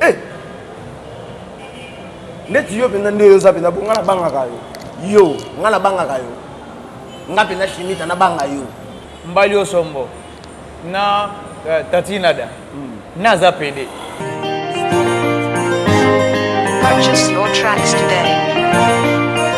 Eh! Ndeti yo penza nde oza penza bonga na banga ka yo. Yo, nga na banga ka yo. Nga penza Shimita na banga yo. Mbali osombo na Tati Nada na za pede. Purchase your tracks today.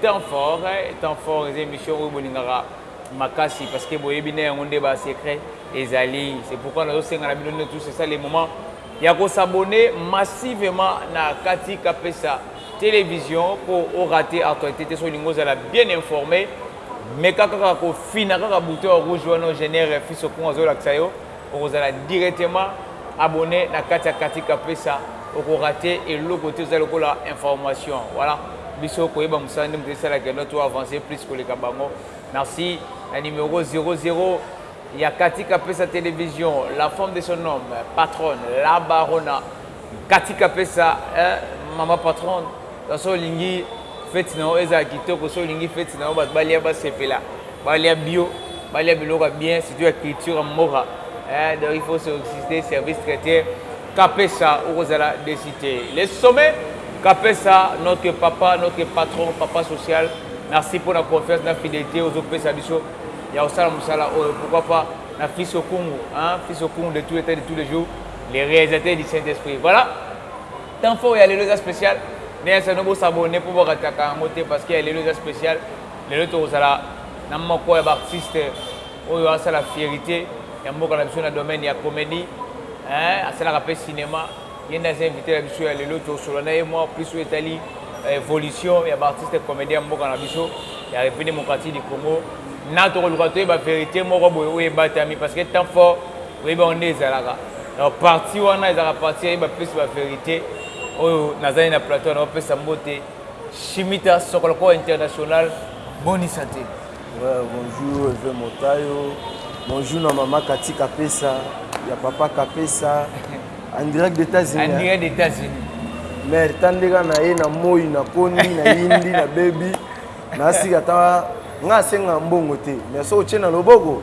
Temps fort temps fort eza emission oyo bolingaka makasi parce que boyebi nde yango nde ba secret ezali c'est pourquoi nazo senga na bino nde tous c'est ça le moment ya ko s'abonner massivement na kati kapesa television po o rate actualite te soki olingi ozala bien informe meka kaka ko fina kaka bouton ya rouge wana o genere fils au con azo lakisa yo Okozala directement abonne na kati ya katika pesa oko rate eloko te oza lokola information voilà biso koyeba musala nde mutu esala que no to avance plus koleka bango merci na numero 00 ya katika pesa television la femme de son homme patronne la barona Katika pesa eh maman patronne soki olingi feti na yo ezala kitoko soki olingi feti na yo bato balia basepela balia bio balia biloko ya bien surtout ya culture ya mboka eh, donc il faut solliciter service traitier kapesa okozala desi te le sommet kapesa notre papa notre patron papa social merci mpo na confiance na fidelité ozopesa biso ya kosala mosala oyo pourquoi pas na fils okungu hein, fils okungu de tous les temps de tous les jours Le realisateur du saint esprit voilà temps fort ya lelo eza special nde ya sano bosabone mpo borataka yango te parce que ya lelo eza special lelo tokozala na moko ya baartiste oyo asala fierité ya mboka na biso na domaine ya comédie eh, asalaka mpe cinéma ye nde aza invité na biso ya lelo tosolola na ye mwa plus oyo etali eh, évolution ya baartiste comédien ya mboka na biso ya république démocratique du congo na tokoluka toyeba vérité moko boye oyo ebatami parce que temps fort Oyebi yango nde ezalaka donc partie wana ezalaka partie ya ye ba pesi ba verite oyo naza nde na plateau wana ba pesa mbote shimita sokoloko international boni sante. Ouais, bonjour Eve Motayo. Bonjour na maman Cathy Kapesa, ya papa Kapesa. En direct des États-Unis. En direct des États-Unis. Mais tandeka na ye na moi na kondi na yindi na baby. Na sika ta nga senga mbongo te. Mais so otie na loboko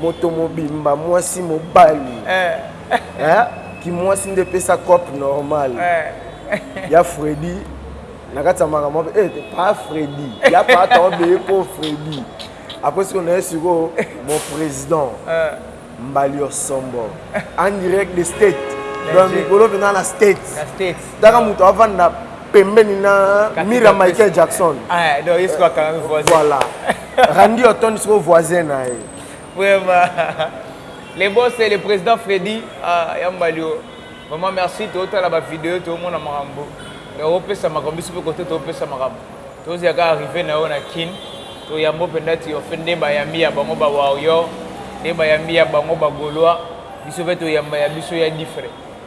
Moto mobimba muasi mobali eh kimuasi nde epesa coop normal eh ya Freddy na kati ya makambo mabe eh pa Freddy ya pa tonton bee ko Freddy apres ko naye sikoyo mon president mbaliosombo en direct de state donc mikolo mpenza na states taka moto avanda pembeni na mur ya Michael Jackson eh donc ye sikoyo akangamii voisin voilà Randy Orton siko voisin na ye. Vraiment. Le boss c'est le président Freddy ah, Yambalio. Vraiment merci totala ba vidéo tomona makambo. Topesa makambo biso pe kote topesa makambo. Tozia ka arriver na yo na Kin. Toyambo mpenza ti ofe nde bayambi ya bango ba warrior nde bayambi ya bango ba golois biso mpe toyamba ya biso ya difre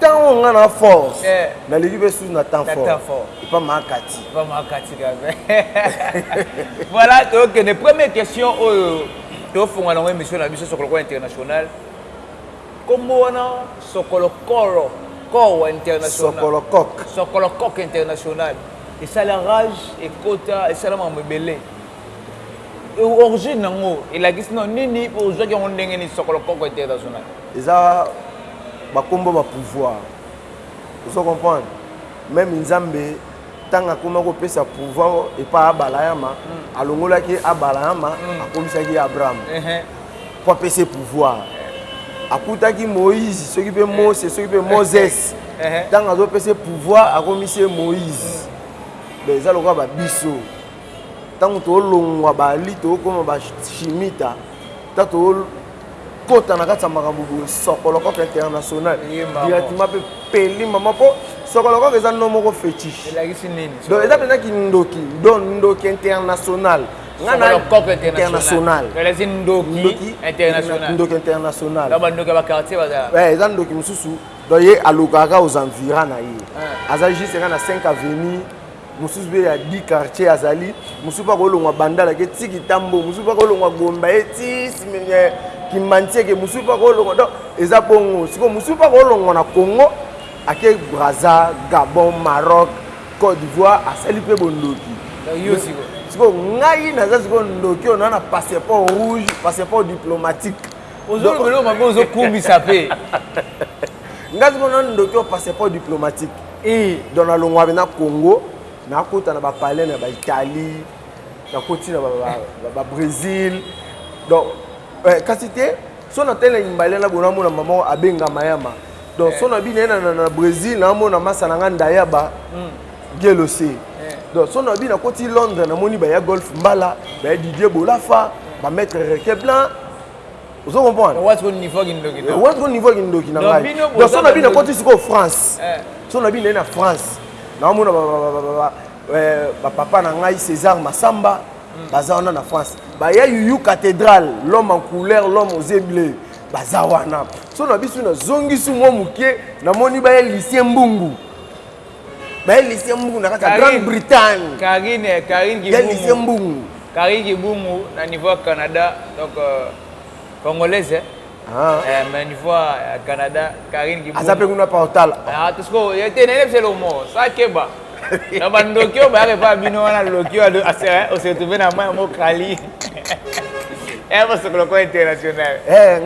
Tango oyo nga na force. Eh. Na leki pe sous na temps fort. Na temps fort. Epa ma kati. Epa ma kati kaka. Voilà, to que ne première question oyo to funga na ngo émission na biso sokolo ko international. Kombo wana sokolo koro. Koro international. Sokolo kok. Sokolo kok international. Et ça la rage et kota et ça la mamebele. Origine nango elakisi no nini pe ozuaki yango ndenge nini sokolo koko international. Eza ba kombo ba pouvoir ozo comprendre meme nzambe tangu akoma ko pesa pouvoir epa abalayama alongolaki ye abalayama akomisaki ye abraham po apesa ye pouvoir akutaki moise soki pe mose soki pe moses tangu azo pesa ye pouvoir akomisi ye moise donc eza lokola ba biso Tango tolongwa bali tokoma ba shimita ta to kota na kati ya makambo boye sokolokoka international directement mpe peli mama mpo sokolokoka eza no moko fetiche donc eza mpenza kindoki donc ndoki international ndoki international eh, eza ndoki mosusu donc ye alukaka aux envira na ye ah. aza juste nga na 5 avenue mosusu mpe ya di quartier azali mosusu mpe akolongwa bandala ke ti kitambo mosusu mpe akolongwa gomba ye ti kimantieke mosusu mpe akolongwa donc eza bongo sikoyo mosusu mpe akolongwa na congo ake braza gabon maroc cote d'ivoire asali mpe bondoki sikoyo ngai naza sikoyo ndoki oyo naa na passeport rouge passeport diplomatique ozolobeloo mabe ozokumisa mpe ngai sikoyo na ndoki oyo passeport diplomatique Ii donc na longwa na Congo na kota na ba palais na ba Italie na koti na ba, ba, ba, ba Bresil donc eh, kasi te so na tele na Himalaya na bona mona mama abenga mayama donc eh. so na bina na, na, na Bresil na mona masa na nga ndaya ba mm. gelose eh. donc so na bina koti Londres na moni ba ya golf mbala ba ya Didier Bolafa ba maître Requeblanc ozo comprendre wati ko niveau kindoki to wati ko niveau kindoki na ngai donc so na bino koti siko France eh. so na bino na France na mona ba ba ba eh, ba papa na ngai César Massamba hmm. baza wana na France ba ya yuyu cathédrale l'homme en couleur l'homme aux yeux bleus baza wana so na biso na zongisi mwa moke namoni baya lycée mbungu baye lycée mbungu na kati ya grande bretagne karine karine ya lycée mbungu karine kibungu na niveau ya canada donc euh, congolaise eh? Ah. Eh, mais niveau ya canada karine kibungu aza mpe kuna portal ah, tosiko ye te nayebi se lomo sa keba na bandoki oyo bayaka epa bino wana loki oyo osetrouve na mai yango kali eh, bosokolo ko international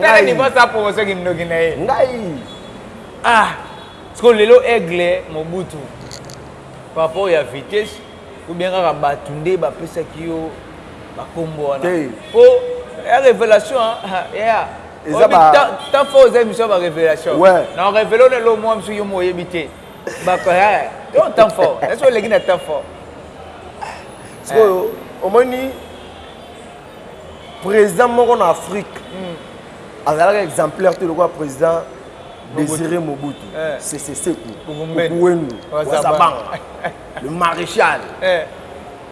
tala niveau sa promotion kindoki na ye ngai ah Sikoyo lelo aigle mobutu par rapport ya vitesse ou bien kaka batu nde ba pesaki yo ba kombo wana po ya revelation yaya temps fort eza emission ya ba revelation na revele yo na eloko moko misu yo moko oyebi te yo temps fort est ce que oleki na temps fort sikoyo omoni président moko na afrique azalaka exemplaire te lokola président Desire Mobutu, eh. Sese Seko, Kukuwendu, Wazabanga, le maréchal. Eh.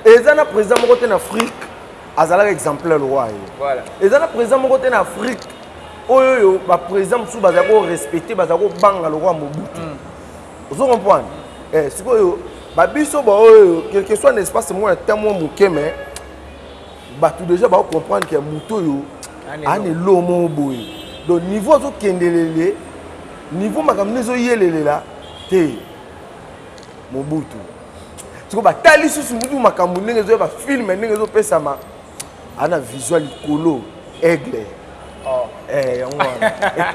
Eza na président moko te na Afrique azalaka exemplaire lokola ye. Voilà. Eza na président moko te na Afrique oyo oyo ba président mosusu baza ko respecter, baza ko banga lokola Mobutu. Mm. Ozo comprendre? Mm. Eh, sikoyo ba biso ba oyo quelque soit na espace moko ya temps mwa moke mais batu deja ba comprendre que muto yo an elo mo boye donc niveau azo kendelele niveau makambo ndezo yelelela te mobutu siko batali susu mutu makambo ndenge ezo ba film ndenge ezo pesama ana visual likolo aigle oh. eh yango wana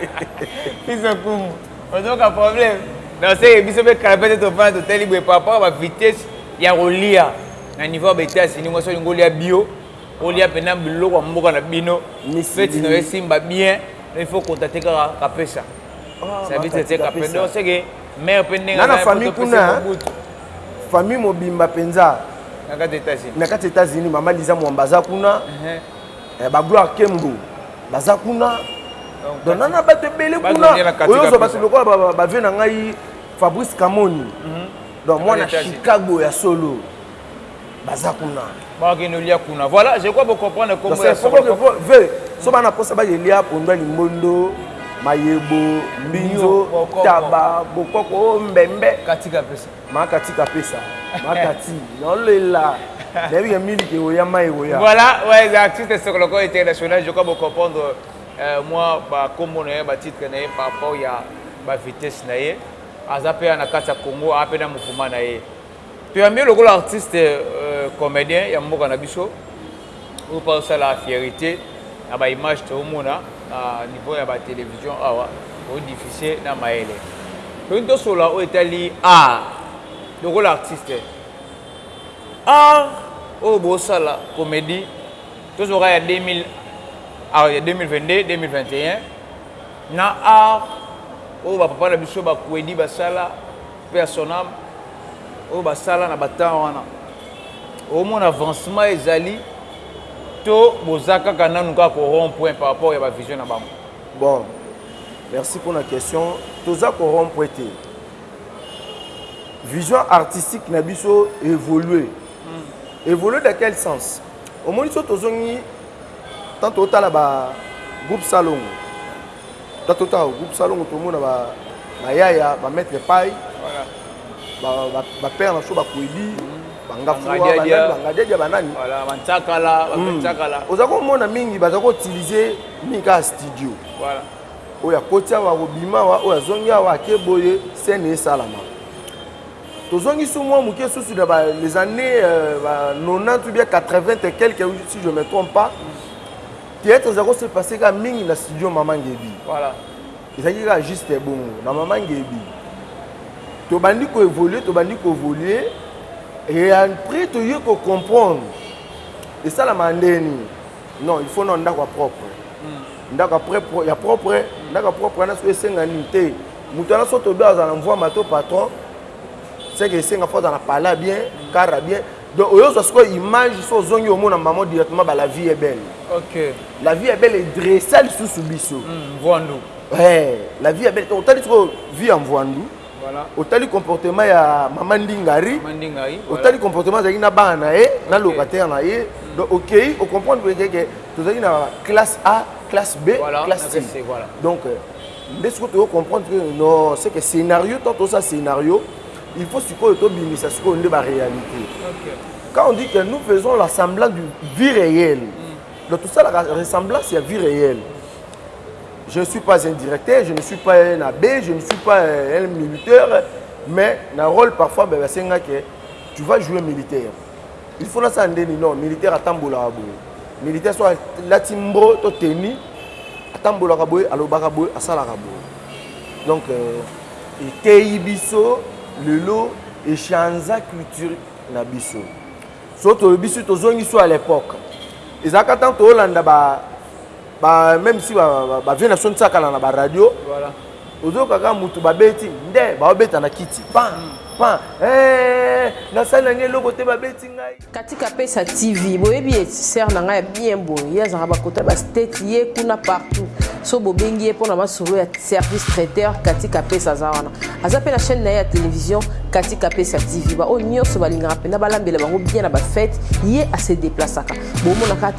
biso kumu ozoka problème na se biso be kala pe te tofana totali boye par rapport ba vitesse ya kolia Na niveau ya ba Etats Unis mwasi olingi olia bio olia pena biloko ya mboka na bino feti na yo esimba bien il faut kota te kaka kapesa ah, service ya te kapesa donc seke mère pe ndenge na famille kuna famille mobimba penza na kati ya Etats Unis na kati ya Etats Unis mama Liza Mwamba aza kuna uh-huh. eh, ba Gloire Kembo baza kuna donc nana bato ebele kuna oyo ozwa bato lokola bavie na ngai fabrice kamoni mhm. Donc mwana Chicago ya solo baza kuna. Bakende olia kuna. Voilà, je crois bo comprendre kombo ya solo. Ve, so bana posa ba yelia pondu ya limbondo, mayebo, mbinzo, taba, bokoko, oh, mbembe. Katika pesa. Ma katika pesa. Ma kati. Non lela. Nabi ya mili ke oya mai oya. Voilà, ouais, les artistes sokoloko international, je crois bo comprendre euh, moi ba kombo na ye, ba titre na ye par rapport ya ba vitesse na ye. Aza pe awa na kati ya congo ape na mouvement na ye toyambi ye lokola artiste comedien ya mboka na biso oyo pe azosala fierite na ba image toomona na niveau ya ba television awa o diffuse na mayele tolingi tosolola oyo etali art lokola artiste art oyo bosala comedie tozwaka ya 2000 awa ya 2022 2021 Na art oyo ba papa na biso ba Kwedi basala, paix à son ame, oyo basala na ba temps wana, omona avancement ezali to boza kaka nanu kaka ko rond point par rapport ya ba vision na bango? Bon, merci pona question. Toza ko rond point te. Vision artistique na biso evolue. Evolue dans quel sens? Omoni soki tozongi tant totala ba groupe salongo tant totala ba groupe salongo tomona ba ba yaya ba maître paille voilà ba ba, ba père na so ba kwebi mm -hmm. bangafua banani bangadiadia banani voilà bantsakala ba mm. ntsakala oza komona mingi baza ko utiliser mingi kaka studio voilà oyo akoti awa akobima awa oyo azongi awa ake boye scène esalama Tozongi su mua muke susu na ba les annees ba 90 ou bien 80 et quelques si je me trompe pas. Theatre ezalaki ko se passer kaka mingi na studio Mama Ngebi. Voilà. Ezalaki kaka juste bongo na Mama Ngebi. Tobandi ko evoluer, tobandi ko evoluer et après toye ko comprendre esalamaka ndenge nini. Non, il faut na ndako ya propre. Ndako ya propre, ya propre, ndako ya propre wana soki esenga nini te. Mutu wana soki tobe azala mvuama to patron ce que esenga faut azala na palais ya bien, car ya bien donc oyo ozua sikoyo image soki ozongi omona maman directement ba la vie est belle ok la vie est belle e dressa lisusu biso mvuandu eh la vie est belle donc otali sikoyo vie ya mvuandu voilà otali comportement ya maman ndingari maman ndingari otali comportement azalaki na bana na ye na locataire na ye donc okei o comprendre que tozalaki na classe A classe B voilà, classe C voilà donc euh, nde sikoyo tozocomprendre non c'est que scénario tant toza scénario il faut sikoyo tobimisa sikoyo nde baréalité quand on dit que nous faisons l'assemblant du vie réelle mm. Donc tout ça, la ressemblance, il y a vie réelle. Je ne suis pas un directeur, je ne suis pas un abbé, je ne suis pas un militaire, mais dans le rôle parfois, ben, c'est que tu vas jouer militaire. il faut nasala nde nini non militaire atambolaka boye militaire so alati mbro to teni atambolaka boye alobaka boye asalaka boye donc euh, eteyi biso lelo echanza culture na biso so tolobi biso tozongi so à l'époque ezalaka ntango toolanda ba ba même si ba ba vieux na son sakana na ba radio voilà ozoyoka kaka mutu babeti nde baobeta na kiti pan hmm. pan eh, nasali na ngai eloko te babeti ngai katika pesa tv boyebi ye sere na ngai ya bien boye ye azalaka bakota bastate ye kuna partout so bobengi ye mpo na masolo ya service traiteur katika pesa aza wana aza mpe na chaîne na ye ya télévision katika pesa tv baoyo nyonso balingaka mpenza balambela bango bien na bafete ye ase deplasaka bomonaka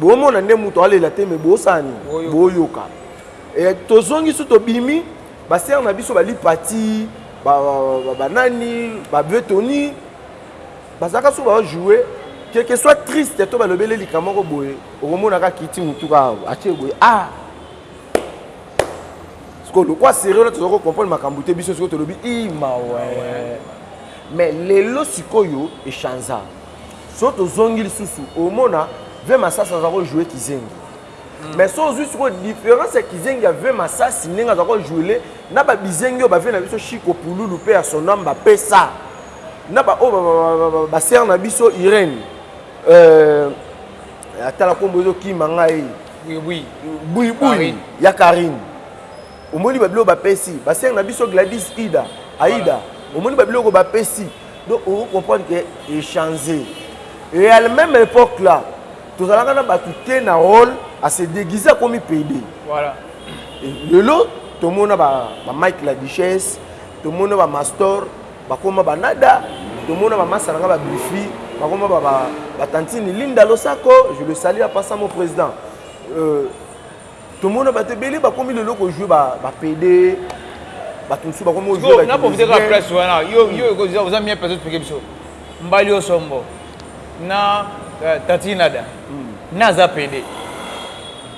bomona nde moto alela te me bosala nini boyoka eh, tozongi so tobimi basere na biso balipati banani babetoni Bazalaka soki bazo jouer que que soit triste to balobeli ye likambo moko boye okomona kaka akiti mutu kaka atie boye ah sikoyo lokola serieux wana toza ko comprendre makambo te biso sikoyo tolobi i mawa mais lelo sikoyo echanza so tozongi lisusu omona ve masasi aza ko jouer kizengi Mm. mais so ozwi sikoyo différence ya kizengi ya ve masasi ndenge aza ko jouele na babizengi oyo bave na biso shiko pululu mpe ya sonamba pesa na ba oyo ba sœur na biso Irène euh atala kombo ezo kima ngai oui oui oui oui ya Karine omoni ba biloko ba pesi ba sœur na biso Gladys Ida Aida omoni ba biloko ba pesi donc on comprendre que e changer et à la même époque là tozalaka na batu te na rôle à se déguiser akomi pede voilà lelo tomona ba ba Mike la Duchesse tomona ba Mastor Bakoma ba nada tomona ba masta na nga ba bifi bakoma ba ba tantine linda losako je le salut a passa mon president tomona batu ebele bakomi lelo ko joue ba ba pede batu mosusu bakomi ko joue na profite ka presse wana yo yo ko joue oza mieux personne expliquer biso mbali osombo na tantine nada naza pede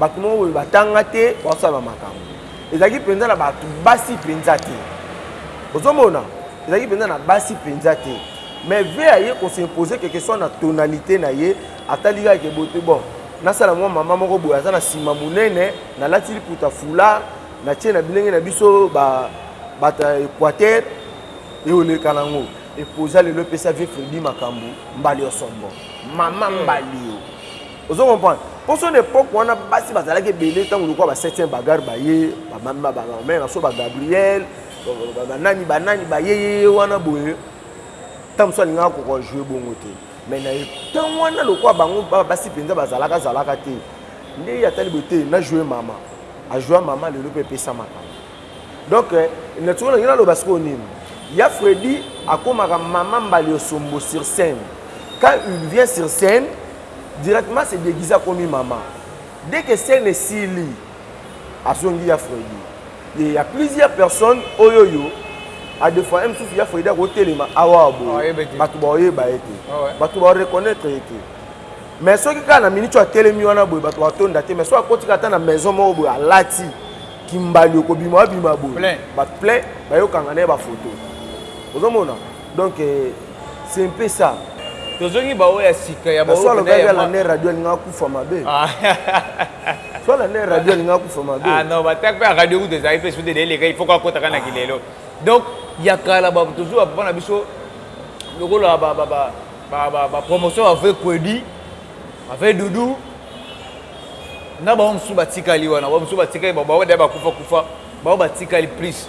bato moko boye batanga te baosala bamakambo ezalaki mpenza na bato basi mpenza te ozomona ezalaki mpenza na basi mpenza te mais ve aye kosimpose quelque soit na tonalité na ye atali kaka kebote bon nasala mwa mama moko boye aza na nsima monene nalati liputa fula na tie na bilenge na biso bato ya équateur eoleka nango epoza lelo epesa vie fredi makambo mbali osombo mama mbalio Ozo comprendre? Po son epoque wana basi bazalaki ebele tango lokola ba septième bagarre baye ba mami ba ba mère so ba Gabriel ba nani ba nani baye ye wana boye tango so alingaka koko jouer bongo te mais na temps wana lokola bango basi penza bazalaka zalaka te nde ya tali boye te na jouer mama a jouer mama lelo pe pesa makambo donc euh, na tiko na ngina loba siko nini ya Freddy akomaka mama mbali osombo sur scène quand il vient sur scène Directement a se deguiser akomi maman dès que scène esili azongi ya Freddy ye ya plusieurs personnes oyoyo a defoire mususu ya Freddy ako telema awa boye batu bao yeba ye te batu bao reconnaitre ye te mais soki kaka na minute oyo atelemi wana boye batu bako tonda te mais soki akoti kaka ata na maison moko boye alati ki mbalio kobima abima boye batu plein bayo kanga naye ba photos ozo mona. Donc c'est un peu ça. Tozongi ba oya sika ya ba oya ya la ne radio nga kufa mabe. Ah. Soit la ne radio nga kufa mabe. Ah non, ba tak pa radio ou des AFP sous des les gars, il faut qu'on kota kana kilelo. Donc ya kala ba tozo ba papa na biso lokola ba ba ba ba ba, ba promotion avec Kwedi, avec Doudou. Na ba msu ba tikali wana, ba msu ba tikali ba ba oya ba kufa kufa, ba ba tikali plus.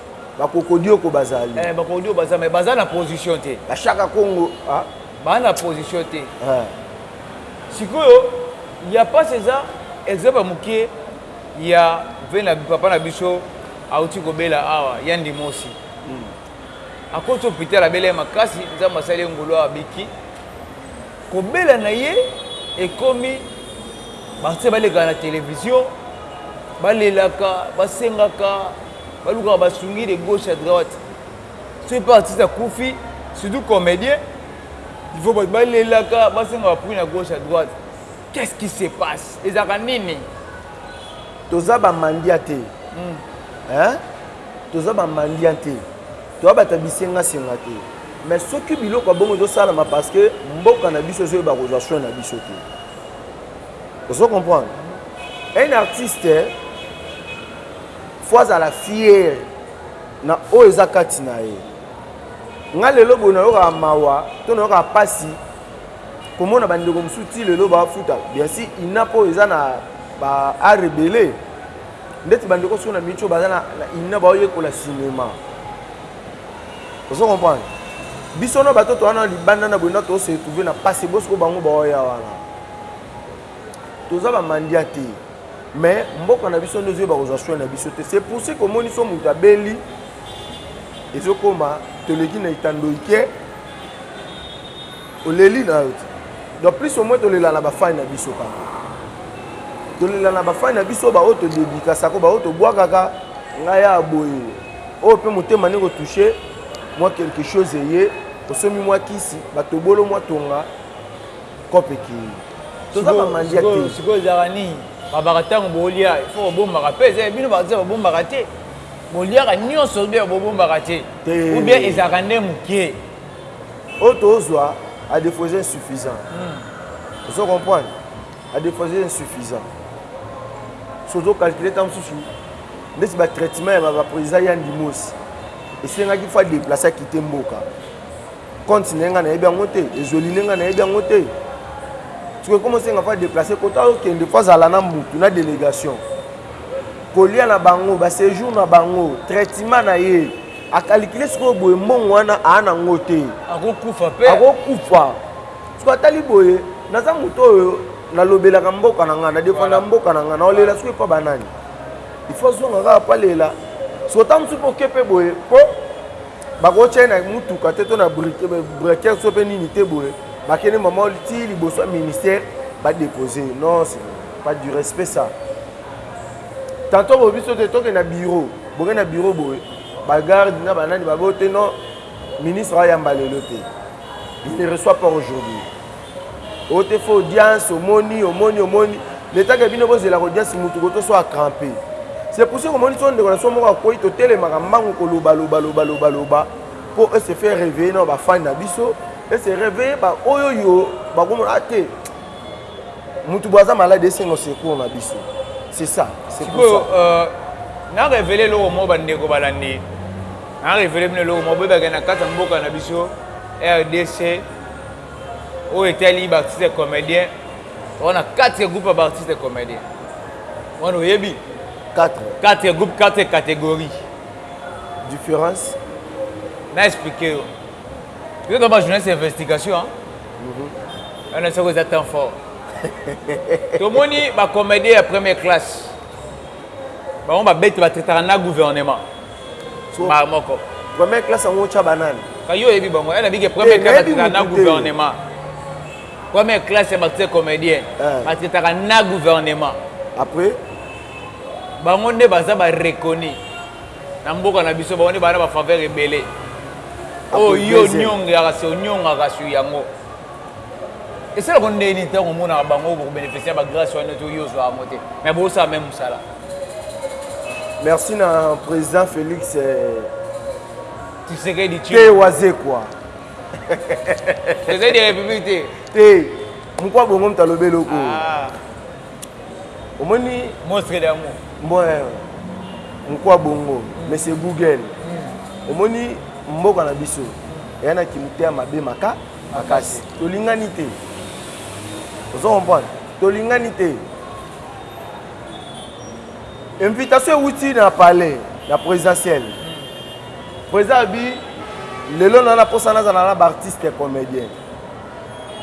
Ba kokodioko bazali. Eh ba kokodioko baza mais baza na position te. Ba shaka kongo ah. Ba na position te. Eh. Sikoyo ya pasi eza exemple mukie ya vena papa na biso auti kobela awa ya ndimosi. Hmm. Akoti hôpital abela ye makasi nzambe asali ye ngolu awa biki. Kobela na ye ekomi batie baleka na television balelaka basengaka Balukaka ba sungi de gauche à droite soki pe artiste akufi surtout comedien il faut batu balelaka basenga ba prix na gauche à droite qu'est ce qui se passe ezalaka nini toza ba mandia te hmm. hein toza ba mandia te toza bata bisenga senga te mais soki biloko abongo ezosalama parce que mboka na biso ezoyeba kozwa soin na biso te ozo comprendre un artiste Faut azala fiere na oyo eza kati na ye. Nga lelo boye nayokaka mawa to nayokaka pasi komona ba ndeko mosusu ti lelo ba futa bien si ina po eza na ba a rebele ndeti ba ndeko sona micho baza na ina ba oyekola cinema. Ozo comprendre? Biso na bato to wana libanda na boye na to se retrouver na pasi bosko bango ba oya wana. Toza ba mandia te. mais mboka na biso nde ezo yeba kozwa soin na biso te c'est pourci komoni so moto abeli ezokoma toleki na itandoike oleli na yo te donc plus omoi tolela na bafai na biso kaka tolela na bafai na biso baoyo todedikasako baoyo tobwakaka ngai ya boye oyo mpe motema nde kotouche mwa quelque chose eye osombi mwa kisi batobolo mwa tonga cope ekei toza bamandia te sikoyo ezalaka nini babaka ntango bolia fo bobombaka mpe eza bino baza babombaka te boliaka nyonso obe bobombaka te obe ezalaka nde moke oyo tozwa adefo eza insuffisant hmm. ozo comprendre adefo eza insuffisant so ozocalcule ntango mosusu ndeti batraitement ya babapo eza ya ndimosi esengaki fa deplace akite mboka compte na ye ngai nayebi yango te ezweli nde ngai nayebi yango te soki ekoma osenga fa déplace kota okende fo azala na mutu na délégation kolia na bango baséjour na bango traitement na ye akalikile sikoyo boye mbongo wana aa nango te akokufa mpe akokufa soki atali boye naza moto oyo nalobelaka mboka na ngai nadefanda mboka na ngai naolela soki epa banani ifo azonga kaka palela soki ota mosusu mpe oke mpe boye mpo Bakotia ye na mutuka te to na brequer to pe nini te boye bake nde maman ti liboso ya ministère ba deposer ye non ce n'est pas du respect ça tantot bolobi biso te tokende na bureau bokende na bureau boye ba garde na ba nani babote non ministre ayamba lelo te il ne reçoit pas aujourd'hui Otefa audience omoni omoni omoni leta ke bino bozelaka audience mutu koto so a crampe c'est pour ce que omoni so ndeko na so moko akueyi totelemaka mbangu koloba loba loba loba loba po e se faire reveiller na ba fan na biso e se reveiller ba oyo yo bakomona ah te mutu boye aza malade esengo secours na biso c'est ça c'est pour ça euh, na révéler loko mo ba ndeko balandi na révéler bino loko mo boyebaka na kati ya mboka na biso RDC Oyo etali ba artistes ya comediens oza na quatre groupes ya ba artistes ya comediens wana oyebi? Quatre. Quatre groupes, quatre categories. Difference? Na expliquer yo. Yo kaka ba journaliste ya investigation hein? Mhm. Wana soko eza temps fort. Tomoni ba comediens ya première classe. Bango babeti ba traitaka na gouvernement. mbala moko première classe yango otya banani ka yo oyebi bango ena bike première classe atika na gouvernement première classe ya batie comédien atikaka na gouvernement après bango nde baza bareconi na mboka na biso bango nde baa na bafaveur ebele oyo onyongaka se onyongaka su yango esalako ndeni ntango omonaka bango oyo bokobeneficia bagrace wana to yo ozwa yango te mai bosala mai mosala Merci na président Félix Tshisekedi Te wazekwa. Tshisekedi ya République te. Te. Mukwa bongo mtalobe loko. Ah. Omoni monstre d'amour. Mboe. Eh, Mukwa bongo. Mm. Mais c'est Google. Mm. Omoni mboka na biso. Eya na kimtea mabe maka makasi. Tolingani te. Ozo comprendre? Tolingani te. Invitation ewuti na palais ya presidentielle. President alobi lelo na naposa nazala na ba artistes comediens.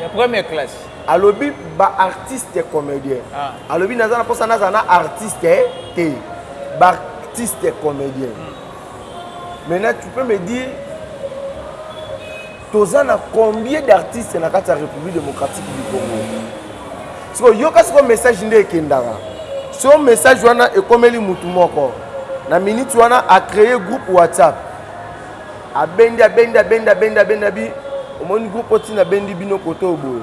Ya première classe. Alobi ba artistes comediens. Ah. Alobi naza naposa nazala na artiste te. Ba artistes comediens. Hmm. Maintenant tu peux me dire Toza na combien d'artistes na kati ya Republique Democratique du Congo? Sikoyo yoka sikoyo message nde ekendaka. Sikoyo message wana ekomeli mutu moko. Na minute wana a creer groupe WhatsApp. Abendi, abendi, abendi, abendi, abendi, abi omoni groupe oyo ti nabendi bino kote oyo boye.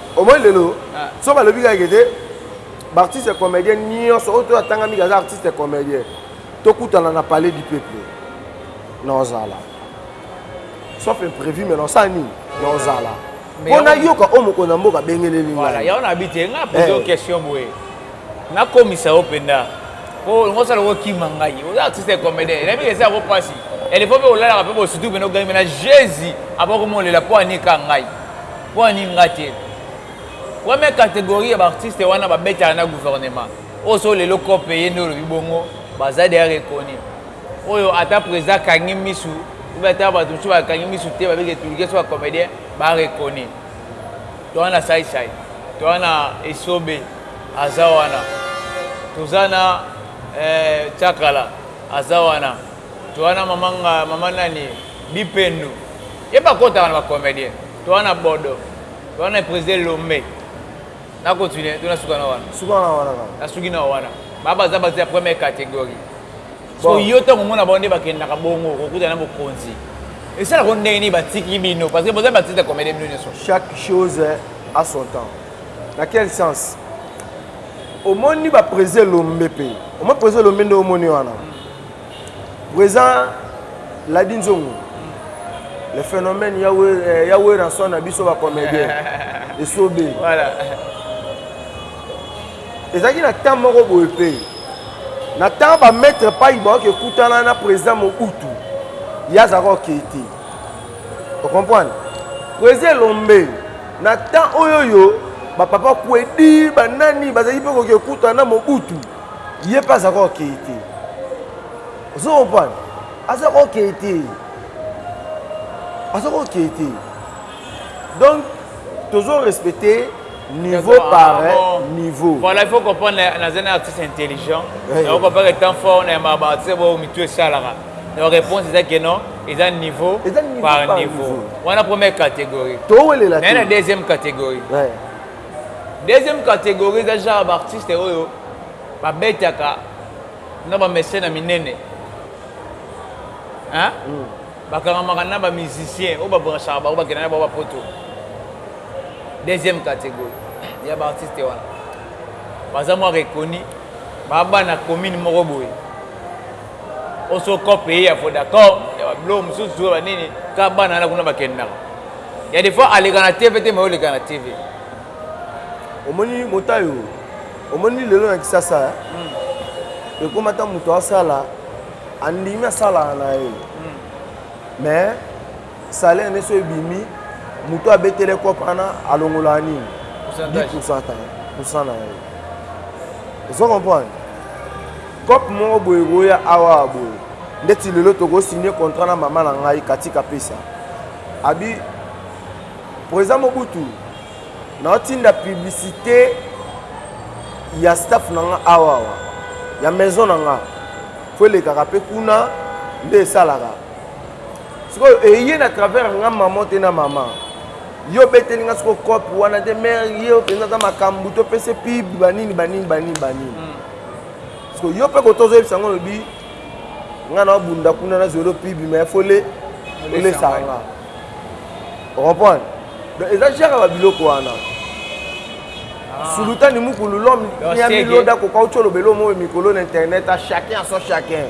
Omoni lelo soki balobi kaka ete baartiste comedien nyonso oyo to atanga mingi aza artiste comedien tokutana na palais du peuple naozala sauf imprévu mais naosala nini naozala mpo nayoka oyo mokonzi ya mboka abengeleli ngai yango nabi te ngai apoze yo eh. question boye nakomisa yo mpenza mpo ngosala okokima ngai oza artiste comedien nayebi eza yango mpasi elefo mpe olalaka mpe bosutu mpe nogangi mpe na jésus abakomolela mpo anika ngai Mpo na nini nga te? Première categorie ya ba artistes wana ba betaka na gouvernement. Oyo soki lelo coop eye nde olobi bongo, baza dejà reconnu. Oyo ata president akangi misu ou bien ata batu mosusu ba kangi misu te ba biki etuluke soki ba comedien ba reconnu. Toza na Sai Sai, toza na Esobe aza wana, toza na eh, Chakala aza wana, toza na mama nga, mama nani? Bipendu. Ye ba kotaka na ba comedien toza na bodo toza na eprise elombe na continue to na suka na wana suka na wana kaka na suki na wana ba baza baza ya première categorie so yo tango mona ba nde ba kendaka bongo ko kuta na bokonzi esala ko ndenge ni ba tiki bino parce que boza ba tita comedien bino nioso chaque chose a son temps na quel sens omoni ba prise elombe pe omoni prise elombe nde omoni wana mm. Present Ladi Nzongo le phenomène ya eh, ya Werrason na biso ba comedien esobe voilà ezalaki na temps moko boye mpe na temps ba maître pai baoki ekutana na président Mobutu ye azalaka okei te ocomprendre président elombe na temps oyo oyo bapapa kwedi banani bazalaki mpe koki ekutana na Mobutu Ye pe aza koo kee te. Ozo comprendre? Aza koo kee te. Aza koo kee te. Donc, tozo respecter niveau par niveau. Voilà, il faut comprendre naza na artiste intelligent. Nako comprendre etant fort na ba artiste bo mitu esalaka. Donc réponse eza que non, eza niveau par niveau. Wana première catégorie. Towelela te. Mais na deuxième catégorie. Deuxième categorie eza genre ba artistes oyo ba betaka na ba mecene ya minene hein ba kangamaka na ba musiciens oyo ba branchaka bango ba kenda na bango ba poto deuxième categorie ya ba artistes wana baza mua reconnus ba bana commune moko boye Oso cop eye ya Vodacom ya ba biloko mususu ba nini kaka bana wana kuna bakendaka. Il ya des fois aleka na TV te mais oleka na TV. Omoni motayo omoni lelo na Kisasa hmm. ekoma ta moto asala andimi asala na ye hmm. mais Salaire ne so ebimi mutu oyo abetele coop wana alongolaka nini? Pourcentage. Pourcentage. Pourcent na ye. Ozo comprendre? Coop moko boye koya awa boye. Ndeti lelo toko signer contrat na mama na ngai Katika Pesa. Abi President Mobutu na otinda publicité ya staff na nga awa awa ya maison na nga. Faut elekaka pe kuna nde esalaka. Sikoyo eye na travers nga maman te na maman yo obeteli nga sikoyo cope wana te mère yo mpenza aza makambo to pese pib banini banini banini banini hmm. sikoyo yo mpe koto ozoyebisa yango olobi nga na obunda kuna na zolo pib mais fo le olesaka nga ocomprendre donc eza gere ya babiloko wana ah. sulutani mukulu lom ya miloda koka otyo olobela omoyo mikolo na internet a chacun a son chacun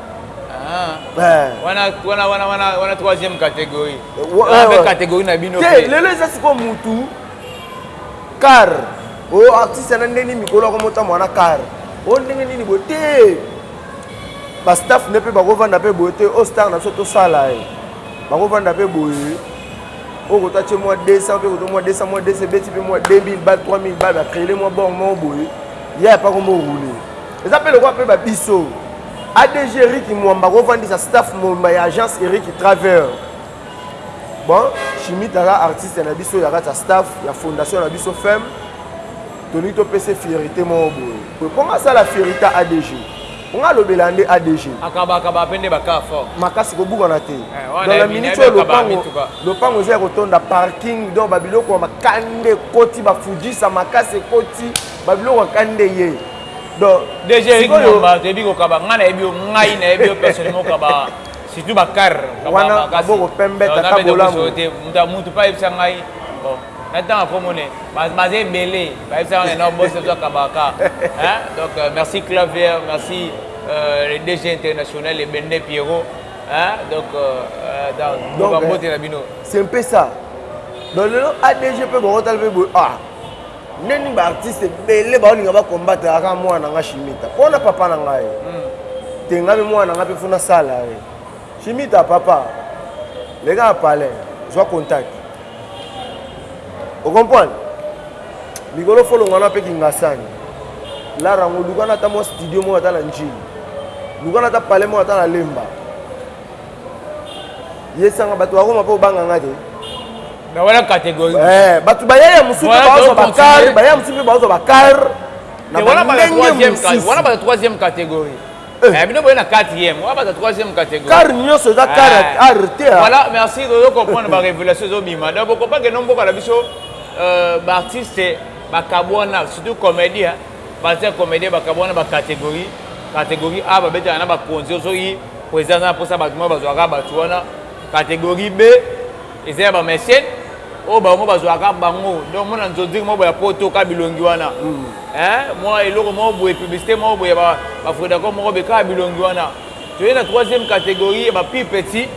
wana troisième catégorie eh, catégorie na bino te lelo eza sikoyo mutu car o oh, artiste na ndenge nini mikolo yako motambo wana car o oh, ndenge nini boye te bastaff nde mpe bakovanda mpe boye te o oh, star na biso tosala ye bakovanda mpe boye oyo kota tie mwa 200 mpe koto mwa 200 mwa 200 ebeti mpe mwa 2000 bal 3000 bal bacrele mwa bor moko boye ya epa kombo orule Eza pe lokola pe ba biso. ADG Eric Mwamba ko vandisa staff mobimba ya agence Eric Travel. Bon, Chimite aza artiste na biso ya kati ya staff ya fondation na biso FEM. Tolingi topesa ye fierite moko boye. Boye mpo nga asala fierite ya ADG. Mpo nga alobela nde ADG. Akabakaba mpe nde bakaa fort. Makasi kobukana te. Eh, Donc na minute oyo lopango lopango eza ya kotonda parking donc babiloko ya makande ekoti bafujisa makasi ekoti babiloko ya kande ye. Donc DG sikoyo ba toyebi ko kaba ngai na yebi yo ngai na yebi yo personne mo kaba surtout ba car kaba ba kasi boko pembe tata bolamu te muta mutu pa yebisa ngai bon na tanga ko mone ba ba ze belé ba yebisa ngai na boss to kaba ka hein donc euh, merci clavier merci euh, le DG international le Bende Pierrot hein donc euh, euh dans donc ba mbote na bino c'est un peu ça donc le ADG pe boko talbe ah Nde ni ba artiste ebele baolinga ba combattre aka mwana na nga Shimita mpo na papa na ngai hmm. te ngai mpe mwana na ngai mpe funa sala ye Shimita papa leka na palais zwa contact okomprendre mikolo folongwana mpe kingasani lara yango lukana ata mwa studio moko ata na njili lukana ata palais moko ata na lemba Yesanga bato ya Roma mpe obanga nga te. Mais wana catégorie. Eh, bato bayaya mosusu mpe bazwa bakar, bayaya mosusu mpe bazwa bakar. Na bandenge mosusu. Wana bato troisième catégorie. Eh. eh bino boye na quatrième wana bato troisième catégorie. Car nyonso eza car eh. art te. Voilà, merci ozo comprendre ba révélation ezo bima. Donc boko pas que non mboka na biso euh ba artistes bakabwana surtout comédien, hein. ba comédien bakabwana ba catégorie. Catégorie A babetana na bakonzi ozoyi President aza na posa batu moko bazua kaka batu wana categorie B eza ya ba mecene oyo bango bazua kaka bango donc mona nzonzing moko ya poto kaka bilongi wana hein mwa eloko moko boye publicite moko boye ba ba fredaco moko be kaka bilongi wana toye na troisième categorie ya ba pi petit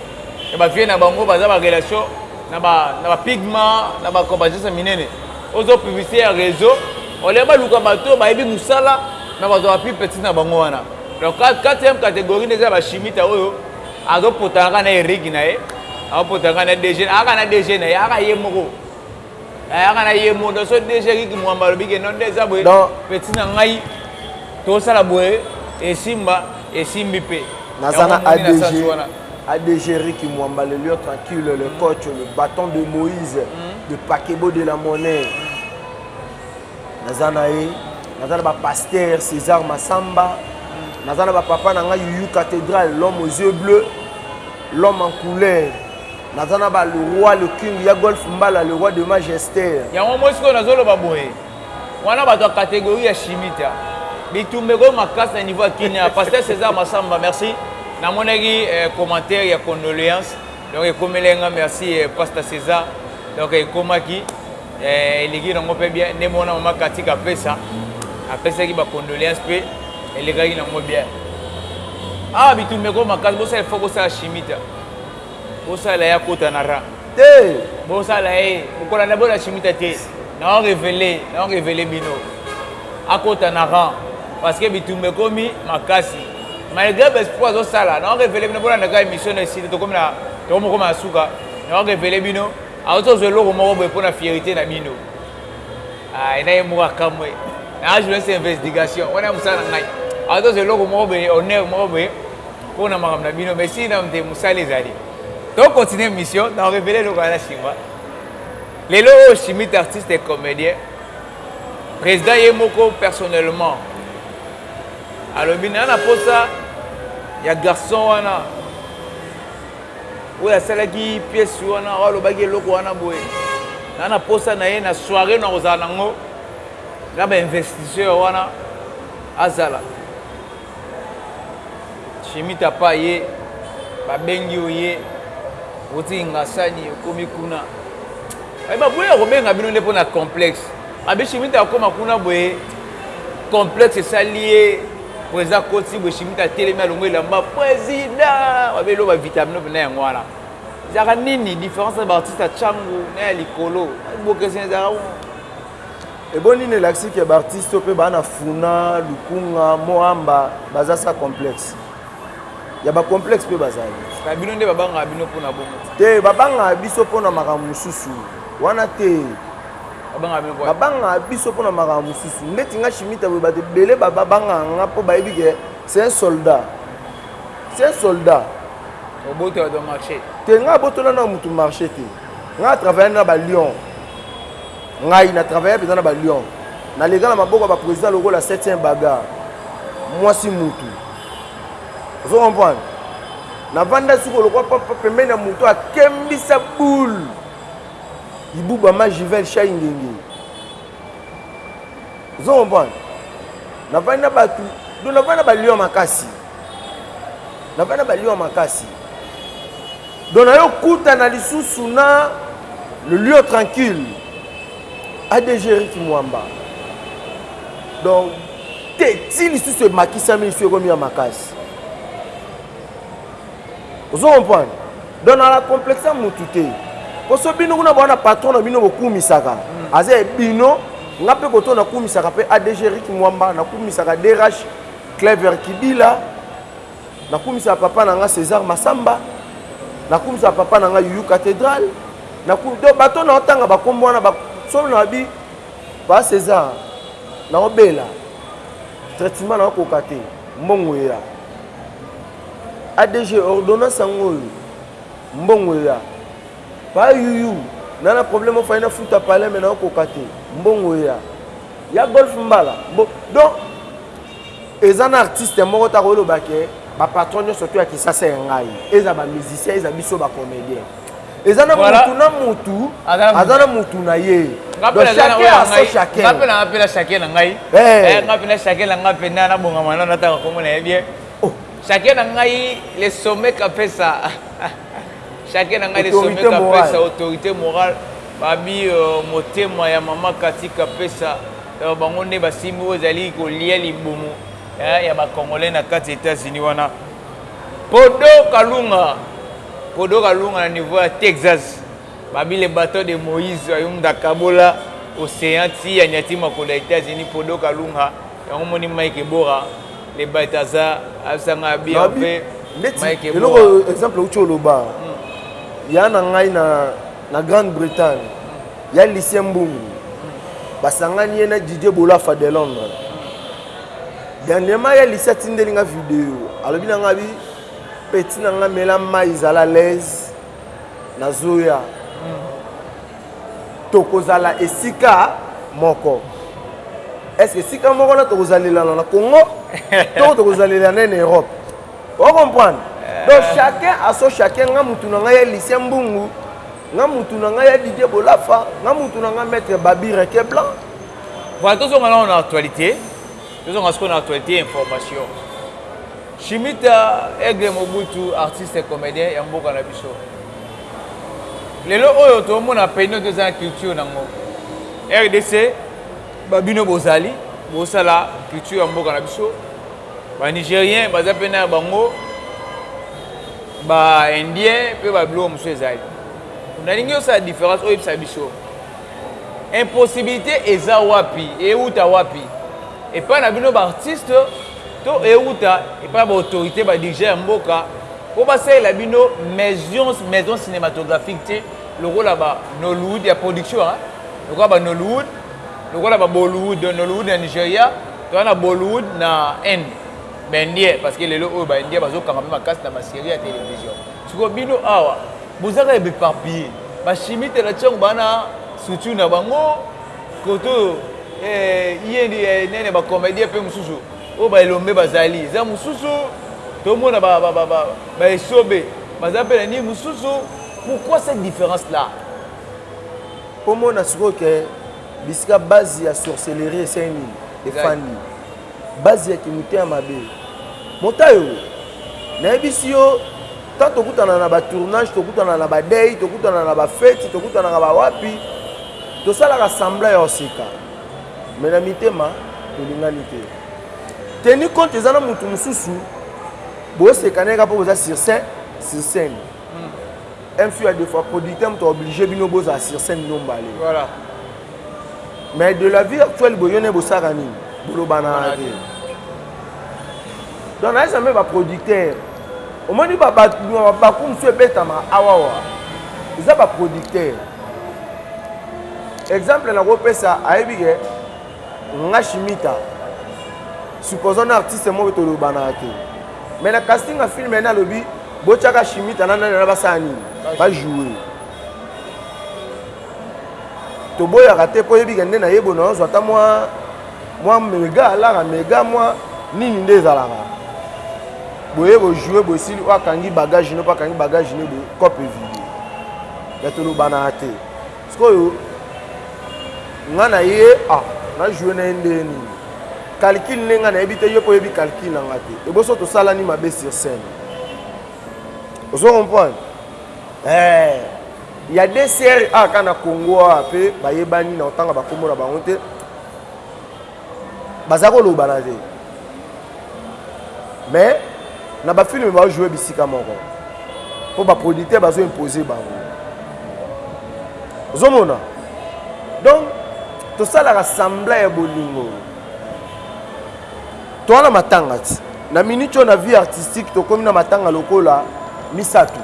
ya ba vieux na bango baza ba relation na ba na ba pigma na ba compagnie minene ozo publicite ya reseau olia baluka bato bayebi musala mais bazua ba pi petit na bango wana Donc quatrième catégorie nde eza ba chimita oyo azo potana kaka na Eric na ye, azo potana kaka na DG, aka na DG na ye, aka ye moko. Eh, aka na ye moko. Donc so DG Eric Mwamba alobi ke non nde eza boye, petit na ngai tosala boye esimba esimbi pe. Naza na ADG, ADG Eric Mwamba le lion tranquille, le coach, le bâton de Moïse, mm -hmm. le paquebo de la monnaie. naza na ye naza na bapaster césar masamba naza na bapapa na ngai yuyu cathédrale l'homme aux yeux bleu l'homme en couleur naza na ba le roi le king ya golf mbala le roi de magester yango moi sikoyo nazoloba boye wana bato ya catégorie ya chimie ta bitumba ekoyo makasi na niveau ya kinia paster césar masamba merci namonaki eh, commentaire ya condoléance donc ekomelai nga merci eh, paster césar donc ekomaki Eh eleki na ngo pe bien nde mona mama Cathy Kapesa apesaki ba condoleances pe elekaki na ngo bien. Ah bitumba meko makasi bosala effort bosala chimie ta. Bosala ya kota na ra. Te bosala ye bokola na bona chimie ta te. Na revele na revele bino akota na rang parce que bitumba ekomi makasi malgré baespoir azosala na revele bino bolanda kaka émission na esili tokomi na tokomokoma na suka na revele bino Awuti ozwa eloko moko boye pona fierite na bino. Ah, ena ye moko akamwe. Na journaliste investigation, wana musala na ngai. Awuti ozwa eloko moko boye, honneur moko boye pona makambo na bino, mais si na mte musala ezali. To continuer mission, na revele eloko ya na sima. Lelo oyo Shimit artiste et comedien, president ye moko personnellement alobi na na posa ya garçon wana oyo asalaki pièce wana oyo alobaki eloko wana boye na na posa na ye na soirée na kozala nango na ba investisseur wana azala chimite apa ye babengi oye oti ngasani okomi kuna baboya kobenga bino nde mpo na complexe abe chimite akoma kuna boye Complexe esali ye president akoti boye shimita atelemi alongwe elamba president babe loba vitaminope na yango wana ezalaka nini différence na baartiste ya tshangu na ya likolo bokeseni ezalaka ebo nini elakisi ke baartiste oyo mpe baa na funa lukunga moamba baza sa complexe Ya ba complexe mpe bazali. Na bino nde babangaka bino mpo na bongo te. Te, babangaka biso mpo na makambo mosusu wana te. Babangaka biso mpo na makambo mosusu ndeti nga shimita boye bato ebele babangaka nga mpo bayebi ke c'est un soldat c'est un soldat obotola do marché te nga abotola na motu marché te nga travaille na ba lion Ngayi na travailla penza na ba lion na lega na maboko ya ba president lokola septième bagarre mwasi mutu ozo comprendre na vanda suko lokola papa pembeni ya mutu akembisa boule ibuba ma jivel shai ngenge ozo comprendre na vanda batu do na vanda ba lion makasi Na bana ba lion makasi. Donc na yo kutana lisusu na le lion tranquille. ADG Ricky Mwamba. Donc te ti lisusu emakisami lisusu ekomi ya makasi. Ozo comprendre? Donc na la complexe mutu te. Poso bino kuna bana patron na bino bokumisaka. Mm. Aza bino nga pe koto na kumisaka pe ADG Ricky Mwamba na kumisaka DRH Clever Kibila, nakumisa papa na nga César Massamba, nakumisa papa na nga Yuyu Cathedral, nakum do bato na otanga bakombo wana ba solo na bi ba César na obela traitement na okoka te mbongo ya ADG ordonnance yango oyo mbongo ya ba Yuyu na na problème ofai na futa palais mais na okoka te mbongo ya Ya golf mbala bo donc eza na artiste moko te akoki loba ke ba patron nionso to ya kisasa ya ngai eza ba musicien eza biso ba comedien eza na voilà. mutu na mutu aza na mutu na ye donc chacun a son chacun ngape na ngape na chacun na ngai eh. eh ngape na chacun na ngape na na bonga mana na tanga komona ye bien oh. chacun na ngai le sommet kapesa Chacun na ngai le sommet kapesa autorite morale babi motema ya maman Cathy kapesa donc bango nde basimbi oyo ezali kolia libumu ya ba congolais na kati ya Etats Unis wana Kodo kalunga Kodo kalunga na niveau ya Texas babi le bateau de Moïse ayumda kabola ocean ti ya nyati makolo ya Etats Unis Kodo kalunga Yango omoni Mike Ebora le Balthazar abisa nga abi en vrai Mike Ebora. Eloko exemple uti oloba. Hmm. Ya na ngai na na Grande Bretagne. Hmm. Ya Lucien Mbungu. Hmm. Basangani ye na Didier Bolafa de Londres. Dernièrement ya Lucien atindeli nga video. Alobi na nga bi petit na nga mela mai zala l'aise. Nazoya. tokozala esika moko eske esika moko na tokozalelana na congo to tokozalelana ene europe ocomprendre eh. donc chacun aso chacun nga mutu na ngai ya lycien mbungu nga mutu na ngai ya didie bolafa nga mutu na ngai maître babire ke blanc voilà tozonga nao na actualité tozonga sikoyo na actualité information chimita aigle mobutu artiste comédien ya mboka na biso Lelo oyo to mona peniel to za culture na ngo rdc ba bino bo zali bo sala culture ya mboka na biso ba nigerien ba za pe na ba ngo ba indien pe ba bilo musu ezali na lingi osa difference oyo bisa biso impossibilité eza wapi e uta wapi et pa na bino ba artiste to e uta et pa ba autorité ba diriger ya mboka Po basalela bino maisions maison cinematographique te lokola ba Nollywood ya production hein lokola ba Nollywood lokola ba Bollywood donc Nollywood na Nigeria toza na Bollywood na Inde ba indien parce que lelo oyo ba indien bazo kanga pe makasi na ba serie ya television sikoyo bino awa boza kaka b'eparpille ba shimi tela tshiangu ba na structure na bango kotoyo eh iye nde eh nani ya ba comedien pe mosusu Oyo ba elombe bazali eza mususu tomona ba ba ba ba ba esobe baza pe na nini mususu. Pourquoi cette difference là? Omona sikoyo ke bisika base ya sorcellerie esali nini? Efandi. Base ya kimotema mabe. Motayo, nayebisi yo tango tokutana na ba tournage, tokutana na ba deuil, tokutana na ba fete, tokutanaka ba wapi, tosalaka semblant ya koseka. mais na mitema tolingani te tenue compte eza na mutu mususu boseka naye kaka mpo boza sur scène sur scène un fut à deux fois producteur moto oblige bino bozala sur scène bino mbale voilà mais de la vie actuelle boyo naye bosalaka nini bolobana te donc nayesa mpe baproducteur omoni baku mosusu ebetama awawa eza baproducteur Exemple nako pesa ayebi ke nga shimita supposons na artiste moko to lobanaka te mais na casting ya film ena alobi bo tiaka shimita na nani wana ba sala nini ba jouer to boyaka te po yebi ke nde na yebo na yo zwata mwa mwa mega lara mega mwa nini nde ezalaka boye bo jouer bo sili o akangi bagage no pa akangi bagage no bo cope vide ya to lobanaka te Sikoyo nga na ye ah na joue na ye ndenge nini calcul nde nga nayebi te yo pe oyebi calcul na nga te eboso tosalani mabe sur scène ozo comprendre eh ya DCRA ka na Congo awa pe bayebani na kotanga ba kombo na bango te Baza kolobana te mais na ba film ba joue bisika moko po ba producteur bazo imposer bango ozomona donc tosalaka semblant ya bolingo toa na matanga ti na minute oyo na vie artistique tokomi na matanga lokola misato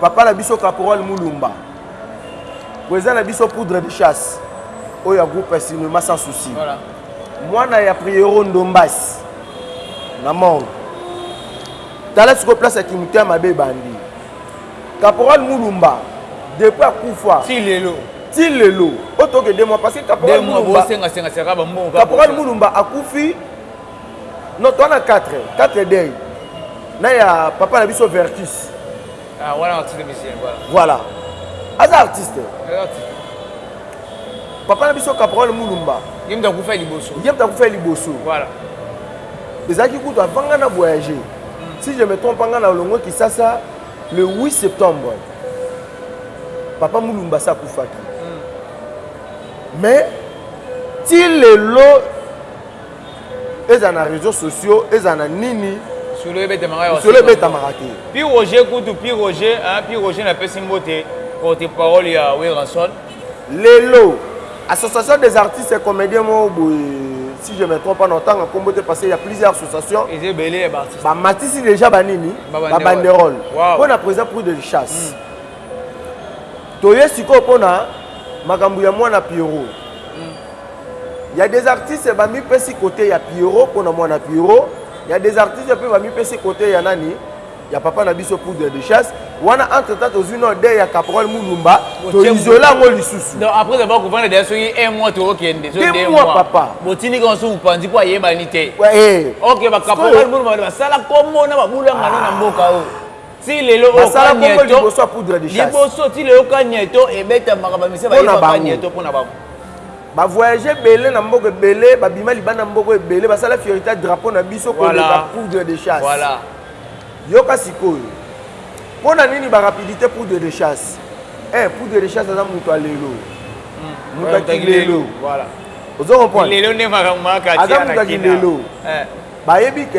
papa na biso caporal mulumba Boye eza na biso poudre de chasse oyo ya groupe cinéma sans souci voilà. mwana ya priero ndombasi na morgue tala sikoyo place ya kimutu ya mabe ebandi caporal mulumba depuis akufa ti lelo ti lelo oyo toke de mois parce que caporal mulumba akufi no toa na 4 4 dei na ya papa na biso vertus Ah, wana artiste musicien voilà. Voilà. Aza artiste. Aza artiste. Papa na biso Caporal Mulumba. Ye mta kufa liboso. Ye mta kufa liboso. Voilà. Ezaki kutu avant nga na voyager. Hmm. Si je me trompe nga na longo Kisasa le 8 septembre. Papa Mulumba sa kufaki. Hmm. Mais ti lelo ezala na reseau sociaux ezala na nini solo ebetamaka te pi roger kutu pi roger hein pi roger na pesi mbote porte parole ya werrason lelo association des artistes et comédiens moko boye si je me trompe pas na otanga nkombo te parce qu'il y a plusieurs associations bamatisi déjà banini babanderole mpo na président prix de chasse hmm. toye sikoyo mpo na makambo ya mwana pierrot hmm. Ya des artistes ba mi pesi cote ya pierrot pona muana pierrot ya des artistes pe ba mi pesi cote ya nani ya papa na biso poudre de chasse wana entre temps tozui no de ya caporal mulumba to isola ngo lisusu donc après avoir couvert de soki un mois to okende so deux mois papa botini ko so panzi po ayebani te ouais eh. OK ba caporal mulumba ba sala kombo na ba bulanga na mboka o oh. Ti lelo oyo Basala bongo Kanieto, liboso ya poudre de chasse. liboso ti lelo Kanieto ebetamaka ba musiciens Mpo na bayeba bango. Kanieto mpo na bango. Ba voyage ebele na mboka ebele, babima libanda ya mboka ebele, basala fierite ya drapeau na biso Voilà. koleka poudre de chasse. Voilà. Yoka sikoyo, mpo na nini ba rapidite poudre de chasse? Eh, poudre de chasse aza moto ya lelo, moto ya kilelo. Voilà. Ozo comprendre? Lelo nde makambo mayaka Aza tia moto na ya kina. kilelo. Eh. Bayebi que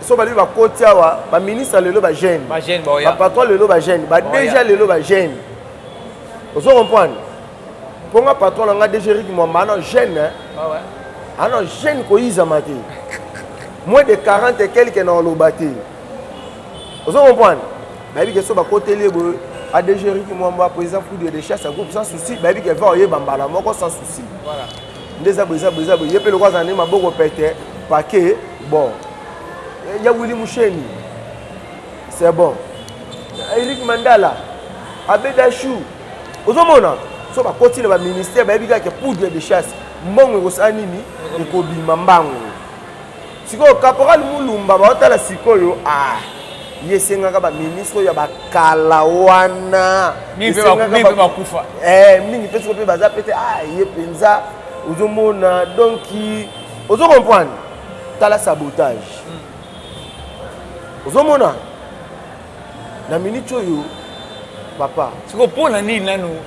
soki balobi bakoti awa ba ministre ya lelo ba jeune, ba patron lelo ba jeune, ba DG ya lelo ba jeune. Ozo comprendre? Mpo nga patron na nga DG Rick Mwamba ana jeune, ana jeune koyizama te. Moins de 40 et quelques na oloba te. Ozo comprendre? Bayebi que soki bakoteli ye boye ADG Rick Mwamba, président Foudre de chasse, groupe sans souci, bayebi que va oyeba mbala moko sans souci. Voilà. Nde eza boye eza boye eza boye ye pe lokola azala nde maboko pete pake bon eh, ya Willy Musheni c'est bon Eric Mandala Abedachou ozomona so bakoti na baministère bayebi kaka poudre de chasse mbongo ekosala nini ekobima mbango Sikoyo caporal mulumba baotala sikoyo aah ye esengaka ba ministre oyo ya ba kala wana esengaka ba kufa eh mingi pe sikoyo pe baza pe te aah ye penza ozo mona donc ozo comprendre tala sabotage ozo mona na minute oyo papa sikoyo pona nini nanu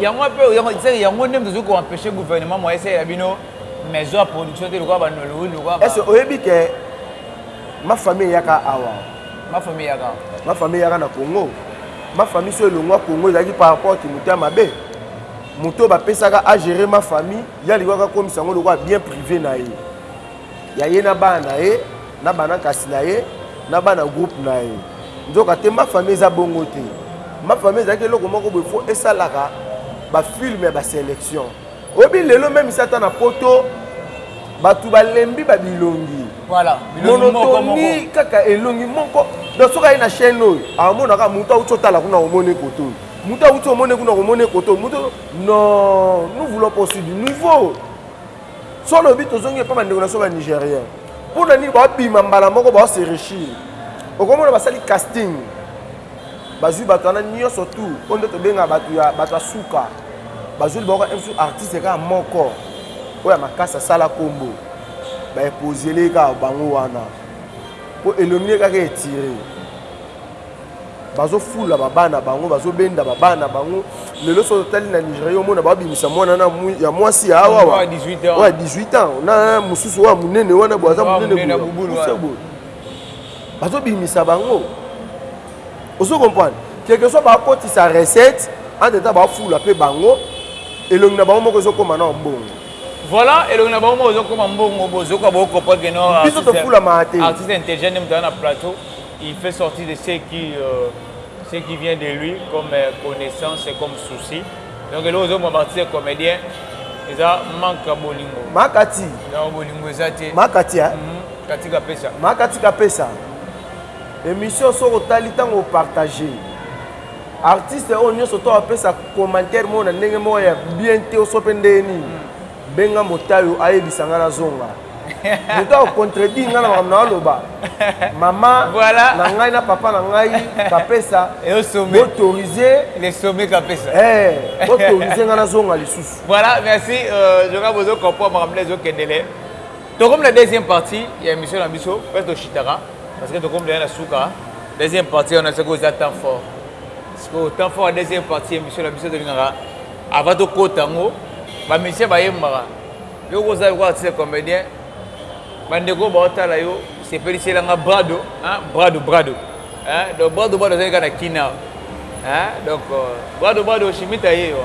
yango pe yango nde moto ezoki ko empeshe gouvernement moye esalela bino maison ya production te lokola ba Nollywood lokola ba. Est-ce que oyebi que ma famille eyaka awa? Ma famille eyaka awa. Ma famille eyaka na Congo. Ma famille so elongwa Congo ezalaki par rapport kimoto ya mabe. Moto bapesaka a gérer ma famille ya liwaka komisa yango lokola bien privé na ye. Ya ye na bana na ye na bana kasi na ye na bana groupe na ye. Nzoka te ma famille eza bongo te. Ma famille ezalaki eloko moko boye fo esalaka ba film ya ba selection. Oyebi lelo meme si ata na poto batu balembi ba bilongi voilà monotonie kaka elongi moko donc soki aye na chaîne oyo amona kaka mutu awuti otala kuna omoni kote oyo mutu awuti omoni kuna omoni kote oyo mutu non nous voulons posi du nouveau so olobi tozongi epa bandeko na so ba nigérien mpo na nini baobima mbala moko baose réchir okomona basali casting Bazui batu wana nioso tout oyo nde tobengaka batu ya batu ya suka bazui libango kaka MSU artiste kaka moko oyo ya makasi asala kombo ba imposer ye kaka bango wana po elongi naye kaka etire bazo fula ba bana bango bazo benda ba bana bango lelo soki otali na Nigeria omona bao bimisa mwana na ya mwasi ya awa wa 18 ans na mususu oyo munene wana bo aza munene boye Bazo bimisa bango. Ozo comprendre? Quelque soit ba kotisa recette, entre temps ba fula pe bango, elongi na bango moko ezo koma nao mbongo. Voilà, elongi na bango moko ezo koma mbongo, bozo yoka bo comprendre que non artiste. Biso to fula ma te. Artiste intelligent nde mutu aza na plateau, il fait sortir de ce qui euh, ce qui vient de lui comme euh, connaissance et comme souci. Donc eloko ozo mwa artiste comédien eza manque ya bolingo. Makati. Donc bolingo eza te. Makati hein. Mm -hmm. Katika pesa. Ma Katika pesa. Emission soki otali ntango opartage artiste oyo nyonso to apesa commentaire moko na ndenge moko ya bien te oso mpe ndenge nini hmm. benga motayo ayebisa ngai nazonga moto akocontredire ngai na makambo na aloba mama voilà. na ngai na papa na ngai kapesa autorise le sommet kapesa eh, autorise ngai nazonga lisusu voilà merci euh, joka bozo comprendre makambo na ezokendele Tokomi na deuxième partie ya emission na biso pe toshitaka parce que tokomi deja na suka deuxième partie wana soki oza temps fort sikoyo temps fort ya deuxième partie ya emission na biso tolingaka avant tokota yango bamusicien bayembaka yo oza lokola artiste comédien bandeko oyo baotala yo sepeliselanga brado brado brado donc brado brado azali kaka na kina donc brado brado shimita ye yo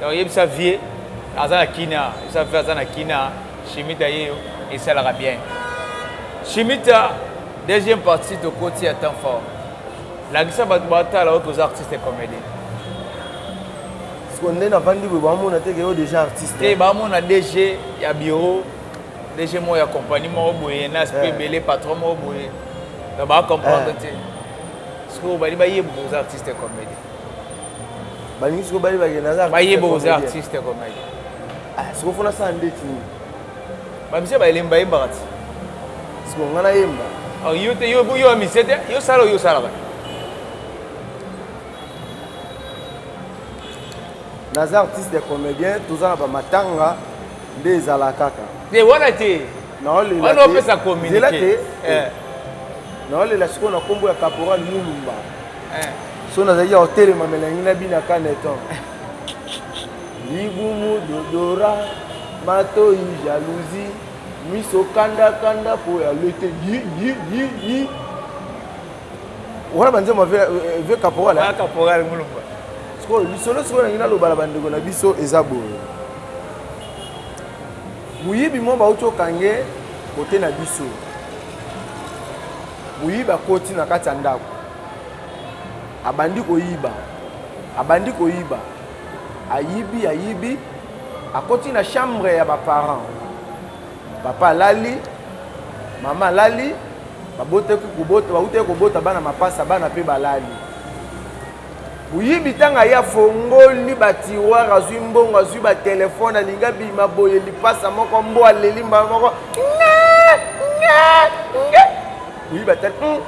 Donc yebisa vieux aza na kin a yebisa vieux aza na kin a shimita ye yo esalaka bien shimita deuxième partie tokoti ya temps fort lakisa bato batala oyo toza artiste et comédie siko nde navandi boye bamona te ke yo déjà artiste te bamona dg ya bureau dg moko ya compagnie moko boye na aspect ebele eh. patron moko boye donc bacomprendre eh. te sikoyo bali bayeba oza artiste et comédie balingi siko bayeba ke naza bayeba oza artiste komaki ah, siko fona sala ndeti nini bamisia bayelemba yembaka ti siko nga nayemba ah, yo te yo ya misie te yo sala oyo osalaka naza artiste ya comédien toza na bamatanga nde ezala kaka te wana te wana opesa communiqué eh. naolela sikoyo na nkombo ya caporal mulumba so nazalaki ya kotelema melangi na bina kaneton libumu dodora matoi jalousie miso kandakanda mpo ya lete yiyiyiyi wana banzembo vie euh, euh, caporal caporal mulumba sikoyo lisolo sikoyo nangi naloba na bandeko na biso eza boye moyibi moko bauti okange kote na biso Moyibi akoti na kati ya ndako, abandi koyiba, abandi koyiba, ayibi, ayibi, akoti na chambre ya ba parents. Papa alali, mama alali, babotaki kobota, bautaki kobota bana mapasa, bana pe balali. Muyibi tango aye afongoli ba tiroir azui mbongo azui ba telephone alingi abima boye lipasa moko mbwa aleli mbala moko ngee ngee ngee muyibi atali hum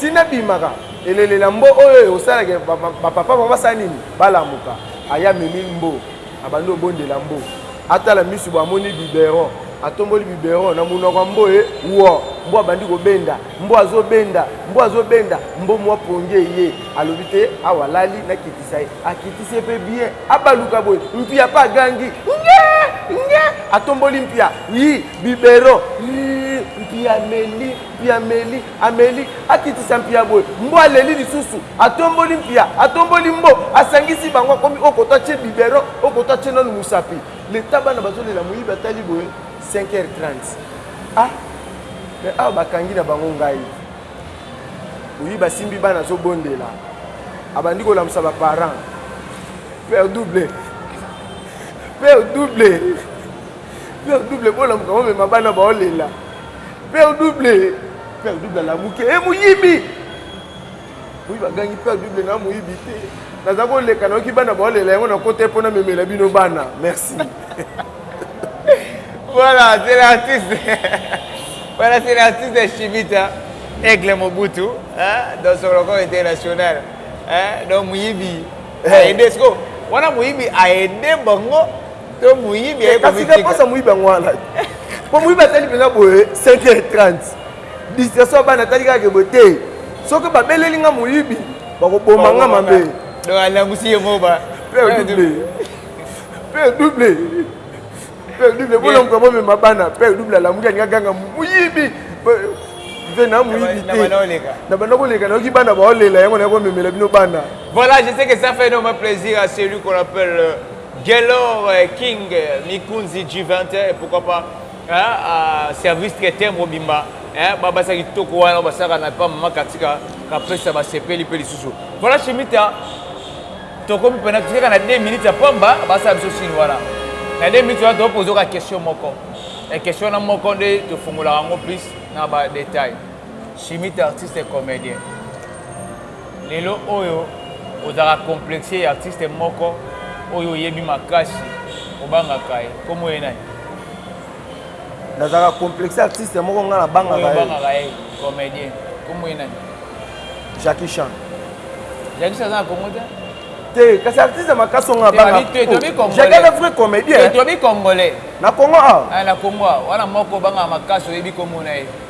ti nabimaka elelela mbo oyo osalaka ba papa bango basala nini balamuka aye amemi mbo abandi obondela mbo atala misu bo amoni biberon atomboli biberon na munoko ya mbo e wo mbo abandi kobenda Mbwa azo benda, mbwa azo benda, mbo mwa pongi eye alobi te awa alali na kitisa ye, akitisi ye pe bien abaluka boye, mpia pe agangi nge! nge! atomboli mpia yi biberon yii mpia ameli, mpia ameli, ameli akitisa mpia boye, mbwa aleli lisusu atomboli mpia, atomboli mbo, asangisi bango akomi oyo koto atie biberon, oyo koto atie nanu mosapi, leta bana bazo lela moyibi atali boye. 5 heures 30 ah mais awa bakangi na bango ngai oyi basimbi bana azobondela abandi kolamusa baparent père double père double père double bolamuka omema bana baolela père double père double alamuki e eh, moyibi Oui ba gangi père double na moyibi te. Naza ko leka nayoki bana ba olela yango na kota pona memela bino bana. Merci. voilà, c'est l'artiste. voilà, c'est l'artiste de Chimita. Aigle Mobutu, hein, dans son record international. Hein, donc Mouyibi eh. a aidé ce wana Mouyibi a aidé bango to Mouyibi a aidé. Kasi ka posa Mouyibi ngwana. Po Mouyibi atali pena boye 5h30. Distraction ya bana tali kaka ke boye te. Soki ba beleli nga moyibi bako boma nga mabe. Donc alangusi ye moko ba. Père eh, double. Père double. Père double bola mko bo mema bana. Père double alamuki nga ganga moyibi. mpe na moyibi te na banda koleka nayoki bana baolela yango naye komemela bino bana voilà je sais que ça fait énormément plaisir à celui qu'on appelle euh, Gelor euh, King euh, Mikunzi G20 et pourquoi pas Eh ah service traiteur mobimba eh ba basi ya kitoko wana basalaka na epa mama katika kapesa basepeli mpe lisusu voilà chimita tokomi mpena tikaka na 2 minutes ya pamba basala biso sini wana na 2 minutes wana topoza oka question moko e question wana moko nde tofungolaka yango plus na badetail chimite artiste comédien Lelo oyo ozalaka complexe ya artiste moko oyo oyebi makasi obangaka ye kombo ye nani? Nazalaka complexe ya artiste moko nga na bangaka ye. Oyo obangaka ye comedien kombo ye nani? Jackie Chan. Jackie Chan aza na Congo te? te kasi artiste makasi onga bangajagana vrai comédien tobi congolais na congo awa ah. ah, na congo awa wana moko bangaka makasi oyebi komona ye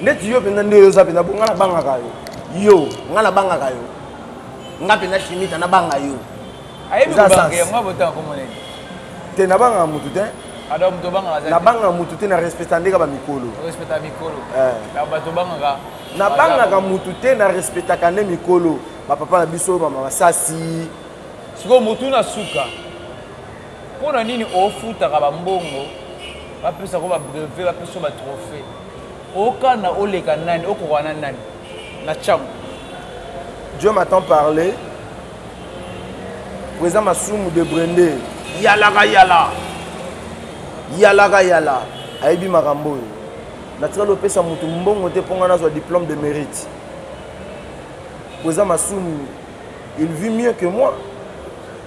neti yo mpenza nde oza mpenza bonga nabangaka yo yo nga nabangaka yo nga mpenza chimita nabanga yo te nabangaka motu te nabangaka motu te na respecta ndeka bamikolo nabangaka motu te na respectaka nde mikolo bapapa na biso bama basasi sikoyo motu na suka Pona nini ofutaka ba mbongo ba pesa ko ba brevet ba pesa yo ba trophee okana oleka nani okoka na nani na tshangu. Dieu m'attend parle po eza masumu debre nde. Yalaka yala yalaka yala ayebi makambo oyo natikali opesa mutu mbongo te po nga nazwa diplome de merite po eza masumu. Il vit mieux que moi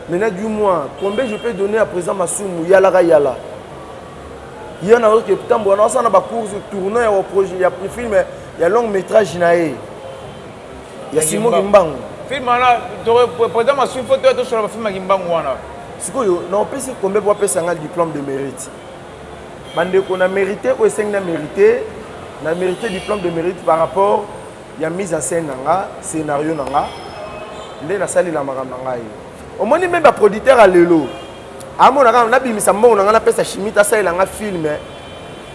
maintenant du mois combien je peux donner à présent masumu yala ka yala ye na oke tambola na osana ba course tournoi ya projet ya film ya long métrage na ye ya Simon Kimbangu film wana président masumu faut to solo ba film ya Kimbangu wana sikoyo na opesi combien pour apesa nga diplôme de mérite bandeko na mérite oyo esengi na mérite na mérite diplôme de mérite par rapport Ya mise en scène na nga, scenario na nga nde na salela makambo na ngai. Omoni meme ba producteurs ya lelo a mona kaka na bimisa mbongo na nga na pesa Shimita a salela nga film,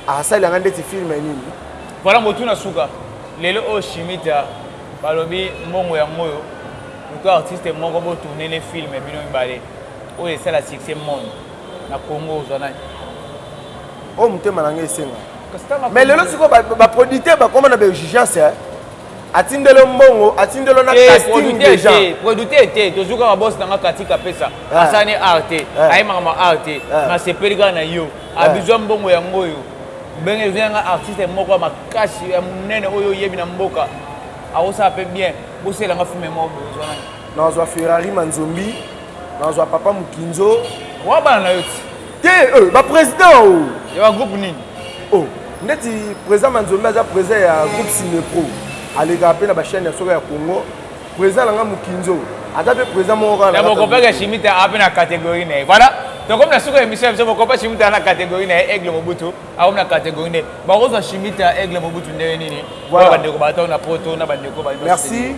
a salela nga ndeti film nini? Voilà motuna suka. Lelo oyo Shimita ba lobi mbongo yango oyo luka artiste moko bo tourner ne film bino mibale oyo esala succès monde na Congo ozwa nani? oyo motema na ngai esenga mais lelo sikoyo baproducteur bakoma na baexigence eh. atindelo mbongo atindelo na eh, casting deja producteur te tozwi kaka bosi na nga katika pesa eh. asala ne art te eh. ayemaka ma art te nasepeli kaka na yo abizwa mbongo yango oyo benge ezwi yanga artiste moko ya makasi ya monene oyo oyebi na mboka akosala mpe bien boselanga filme moko bozwa nani nazwa ferrari manzombi nazwa papa mokinzo wa bana na yo ti Te euh, ba president o. Oh. Ya ba groupe nini? Oh, ndeti president Manzombe aza president ya groupe Cinepro. Aleka pe na ba chaîne ya soka ya Congo. President nanga Mukinzo. Aza pe president moko kala. Na boko peka chimite ape na catégorie na ye. Voilà. tokomi na suka émission ya biso bokopa shimita na catégorie na ye aigle mobutu akomi na catégorie nde bakozwa shimita aigle mobutu ndenge nini oyo bandeko bato na poto na bandeko merci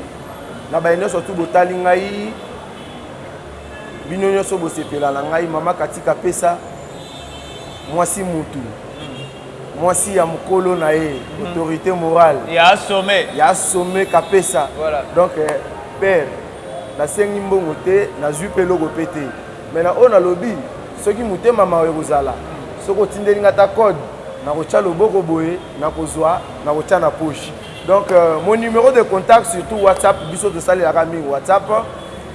na baye nyonso tu botali ngai bino nioso bosepela na ngai mama katika pesa mwasi mutu mwasi ya mukolo na ye mhm. autorité morale ya somme ya somme kapesa voilà. donc eh, père nasengi mbongo te nazwi mpe eloko mpe te mai na oyo nalobi soki motema mawa ekozala soki otindeli nga ta code nakotya loboko boye nakozwa nakotya na poche donc euh, mon numéro de contact surtout whatsapp biso tosalelaka mingi whatsapp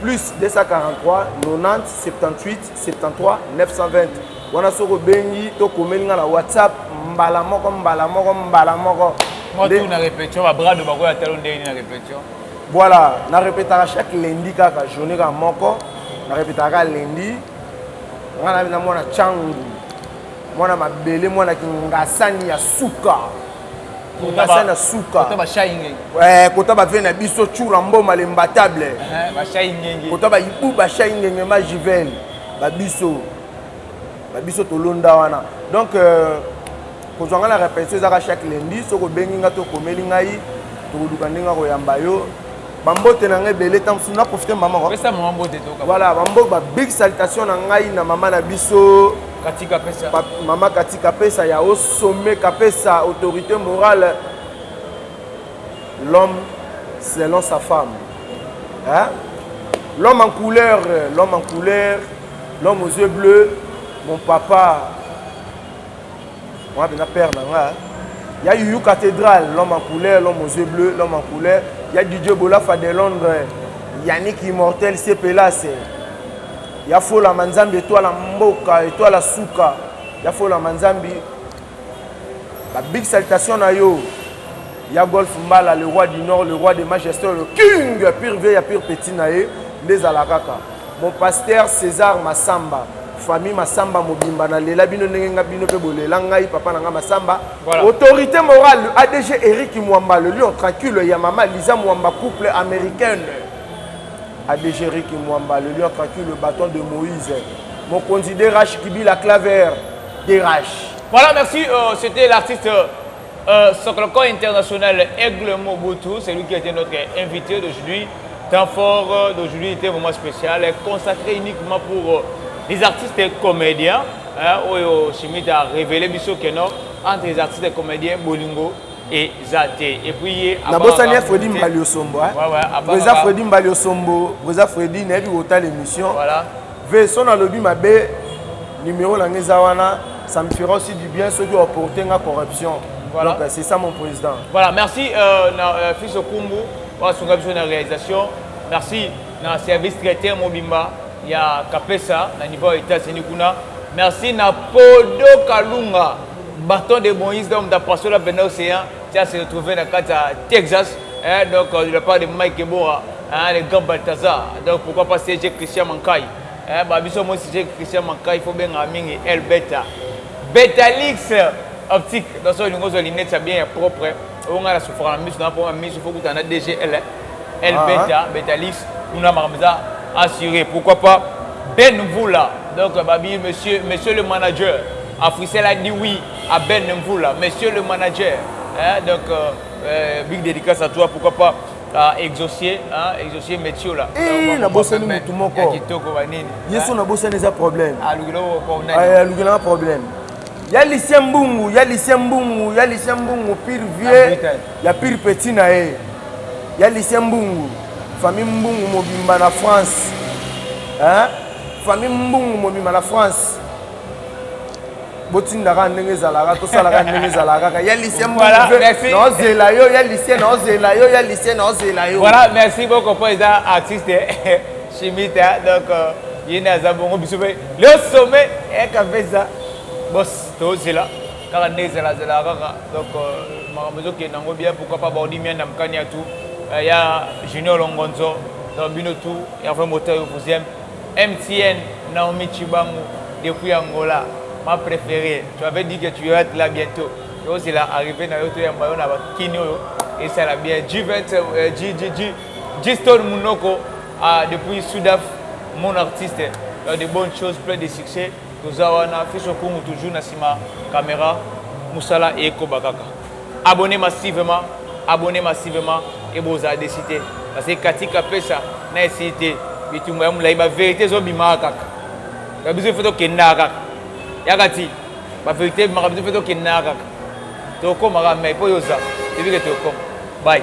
Plus 243 90 78 73 920 wana soki obengi to okomeli nga na whatsapp mbala moko mbala moko mbala moko moi tout na repetition ba brado bako ya talo ndenge na repetition voilà na repetaka chaque lundi kaka journée kaka moko na repetaka kaka lundi nga na mwana changu Mwana mabele mwana kingasani ya suka kingasani ya suka kota bave na biso chura mboma le mbatable kota baibu bashai ngenge ma jivel babiso babiso tolonda wana donc euh, kozwa ngai na repetition ezaka chaque lundi soki obengi ngai to okomeli ngai tokoluka ndenge ya koyamba yo bambote na ngai ebele ntango mosusu naprofite mama voilà bambo ba big salutation na ngai na mama na biso katika pesa pa, mama katika pesa ya osome kapesa autorité morale l'homme selon sa femme hein? l'homme en couleur l'homme en couleur l'homme aux yeux bleus mon papa Wana penza père na nga. Ya Youyou Cathedrale, l'homme en couleur, l'homme aux yeux bleus, l'homme en couleur. Ya Didier Bolafa de Londres, Yannick Immortel, Sepelas. Ya Fola Manzambi, Etoile ya Mboka, Etoile ya Suka. Ya Fola Manzambi. Ba big salutation na yo. Ya Golf Mbala, le roi du Nord, le roi des majestés, le king, pire vie ya pire petit na ye. Nde ezala kaka. Mon pasteur Cesar Massamba, famille Massamba mobimba na lela bino ndenge nga bino pe bolela ngai papa na nga Massamba voilà. Autorite morale ADG Eric Mwamba le lion tranquille ya mama Lisa Mwamba couple americaine ADG Eric Mwamba le lion tranquille le bâton de Moïse mokonzi DRH Kibila Claver DRH Voilà merci euh, c'était l'artiste euh... Sokoloko international Aigle Mobutu celui qui etait notre invite d'aujourd'hui temps fort d'aujourd'hui etait vraiment special consacre uniquement pour les artistes et comediens oyo Schmitt a revele biso que non entre les artistes et comediens bolingo eza te et puis ye nabosani ya Freddy Mbaliosombo eza Freddy Mbaliosombo eza Freddy nayebi kotala émission Veso na lobi mabe numero na nga eza wana ça me fera aussi du bien soki o porter nga corruption voilà. donc c'est ça mon president voilà merci euh, na euh, fils okumbu oyo asunga biso na réalisation merci na service traité mobimba ya kapesa na niveau ya états-unis kuna merci na podo kalunga bâton de moïse donc da pasola benda océan tia se retrouver na kati ya texas eh, donc euh, de la part de mike ebora Eeh le grand Balthazar donc pourquoi pas CG Christian Mankayi eeh ba biso omoni CG Christian Mankayi il faut obengaka mingi El Beta Betalix optique donc soki olingi ozua lunettes ya bien ya propre oyo ngai na souffraka na misu na ngai problème ya misu il faut okutana na DG El El Beta Betalix kuna makambo eza assurer pourquoi pas Ben Mvula donc ba bi monsieur monsieur le manager Africell a dit oui à Ben Mvula monsieur le manager eeh donc big dedicace à toi pourquoi pas Ah exaucier ah exaucier metiola eh na bosani mutu moko ya kitoko ba nini yesu ah. na bosani eza problème ah lukela ko ko nani ah lukela na problème ya lycée mbungu ya lycée mbungu ya lycée mbungu pire vieux ya pire petit na ye ya lycée mbungu famille mbungu mobimba na France hein famille mbungu mobimba na France botinda kaka ndenge ezalaka tosala kaka ndenge ezalaka kaka ya lisie naozela yo ya lisie naozela yo ya lisie naozela yo voilà merci beaucoup mpo eza artiste chimita donc euh, ye nde aza bongo biso mpe leo sommet ekapesa bos tozela kaka nde ezelazela kaka donc euh, makambo ezokende yango bien pourquoi pas baodi mianda mokani ya tout euh, ya junior longonzo donc bino tout herve motayo vous aime MTN Naomi Tshibangu depuis Angola ma preferee tu avais dit que tu iras être là bientot tozela arrivee nayo toyamba yo naba kin oyo esala bien Gvt Gstone Munoko depuis Sudaf mon artiste tu as de bonnes choses plein de succès. Toza wana fils okungu toujours na sima camera musala ekoba kaka abonne massivement abonne massivement et bozala deçu te parce que cathy kapesa na esili te bitumba ya mulayi ba verite ezo bimaka kaka donc biso il faut tokendaka kaka ya cathy ba verite ebimaka biso il faut tokendaka kaka tokoma kaka mais po yo oza toyebi ke tokoma bye.